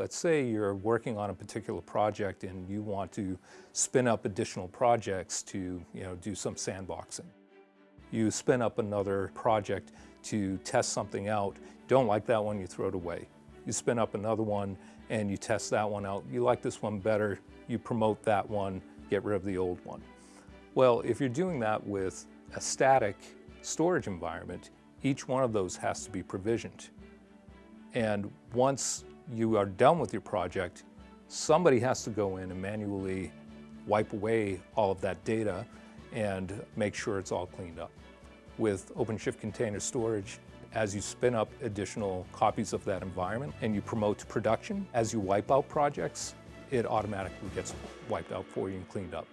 Let's say you're working on a particular project and you want to spin up additional projects to you know, do some sandboxing. You spin up another project to test something out. Don't like that one, you throw it away. You spin up another one and you test that one out. You like this one better, you promote that one, get rid of the old one. Well, if you're doing that with a static storage environment, each one of those has to be provisioned. And once you are done with your project, somebody has to go in and manually wipe away all of that data and make sure it's all cleaned up. With OpenShift Container Storage, as you spin up additional copies of that environment and you promote to production, as you wipe out projects, it automatically gets wiped out for you and cleaned up.